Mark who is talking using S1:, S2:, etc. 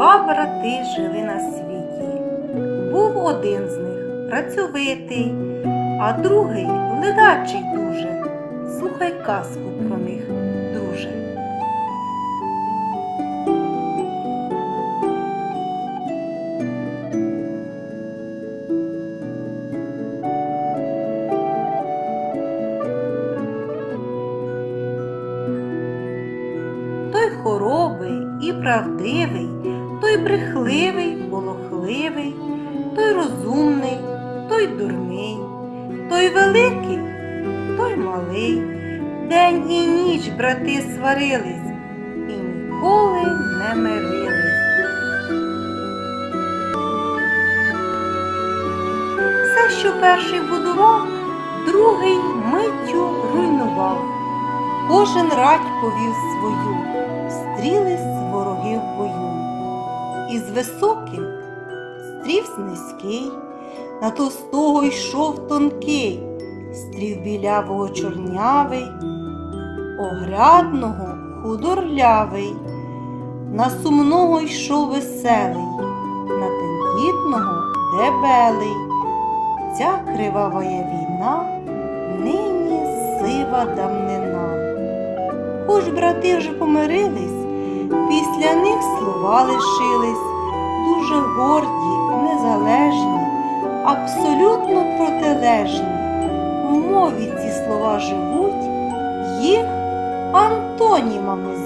S1: Два брати жили на світі. Був один з них працьовитий, а другий ледачий дуже. Слухай казку про них, друже. Той хоробий і правдивий, той брехливий, полохливий, той розумний, той дурний, той великий, той малий. День і ніч брати сварились і ніколи не мирились. Все, що перший будував, другий миттю руйнував. Кожен рать повів свою, стрілись вороги в бою. Із високим стрівсь низький, на товстого йшов тонкий, стрів білявого чорнявий, огрядного худорлявий, на сумного йшов веселий, на тендітного дебелий. Ця кривавая війна нині сива давнина. Хоч брати вже помирились, них слова лишились, дуже горді, незалежні, абсолютно протилежні. В мові ці слова живуть, їх антонімами